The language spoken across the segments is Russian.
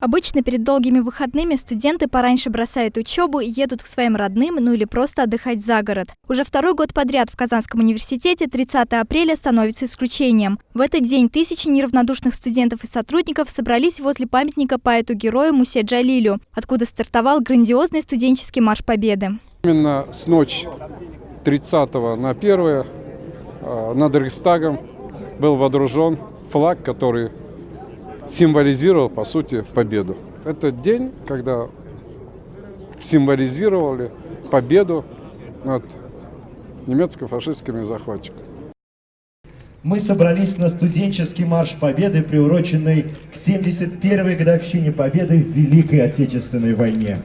Обычно перед долгими выходными студенты пораньше бросают учебу и едут к своим родным, ну или просто отдыхать за город. Уже второй год подряд в Казанском университете 30 апреля становится исключением. В этот день тысячи неравнодушных студентов и сотрудников собрались возле памятника поэту-герою Мусе Джалилю, откуда стартовал грандиозный студенческий марш Победы. Именно с ночи 30 на 1 э, над Рейхстагом был водружен флаг, который символизировал, по сути, победу. Это день, когда символизировали победу над немецко-фашистскими захватчиками. Мы собрались на студенческий марш Победы, приуроченный к 71-й годовщине Победы в Великой Отечественной войне.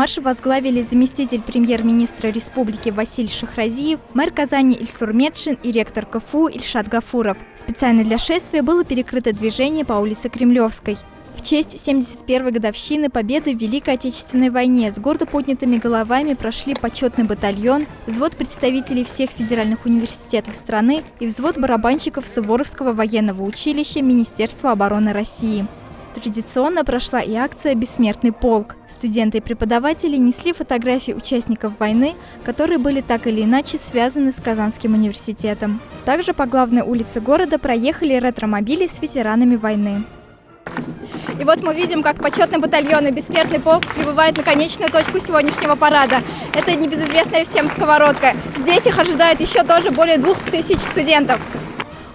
Марш возглавили заместитель премьер-министра республики Василий Шахразиев, мэр Казани Ильсур Медшин и ректор КФУ Ильшат Гафуров. Специально для шествия было перекрыто движение по улице Кремлевской. В честь 71-й годовщины победы в Великой Отечественной войне с гордо поднятыми головами прошли почетный батальон, взвод представителей всех федеральных университетов страны и взвод барабанщиков Суворовского военного училища Министерства обороны России. Традиционно прошла и акция «Бессмертный полк». Студенты и преподаватели несли фотографии участников войны, которые были так или иначе связаны с Казанским университетом. Также по главной улице города проехали ретромобили с ветеранами войны. И вот мы видим, как почетный батальон и бессмертный полк прибывает на конечную точку сегодняшнего парада. Это небезызвестная всем сковородка. Здесь их ожидает еще тоже более двух тысяч студентов.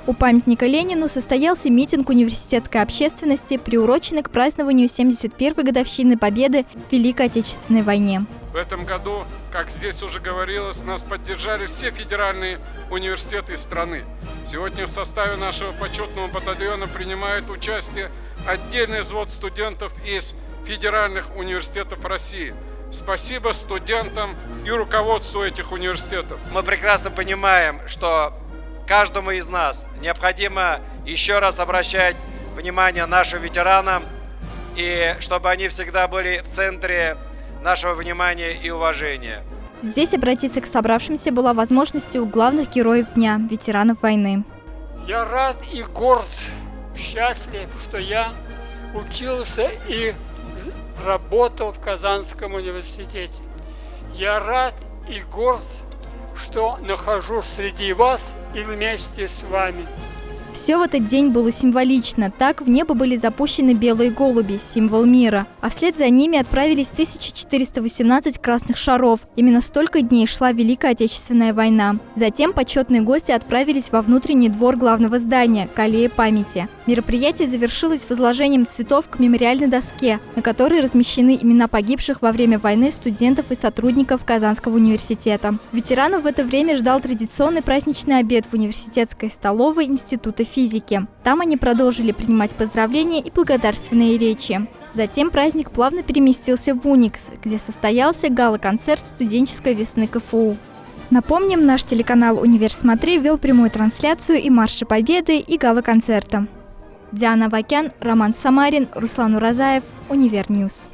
У памятника Ленину состоялся митинг университетской общественности, приуроченный к празднованию 71-й годовщины Победы в Великой Отечественной войне. В этом году, как здесь уже говорилось, нас поддержали все федеральные университеты страны. Сегодня в составе нашего почетного батальона принимает участие отдельный взвод студентов из федеральных университетов России. Спасибо студентам и руководству этих университетов. Мы прекрасно понимаем, что каждому из нас необходимо еще раз обращать внимание нашим ветеранам, и чтобы они всегда были в центре нашего внимания и уважения. Здесь обратиться к собравшимся была возможностью у главных героев дня, ветеранов войны. Я рад и горд, счастлив, что я учился и работал в Казанском университете. Я рад и горд, что нахожусь среди вас и вместе с вами. Все в этот день было символично. Так в небо были запущены белые голуби, символ мира. А вслед за ними отправились 1418 красных шаров. Именно столько дней шла Великая Отечественная война. Затем почетные гости отправились во внутренний двор главного здания – к аллее памяти. Мероприятие завершилось возложением цветов к мемориальной доске, на которой размещены имена погибших во время войны студентов и сотрудников Казанского университета. Ветеранов в это время ждал традиционный праздничный обед в университетской столовой Института физики. Там они продолжили принимать поздравления и благодарственные речи. Затем праздник плавно переместился в Уникс, где состоялся гала-концерт студенческой весны КФУ. Напомним, наш телеканал «Универ Смотри» вел прямую трансляцию и Марша Победы, и гала-концерта. Диана Вакян, Роман Самарин, Руслан Уразаев, Univer News.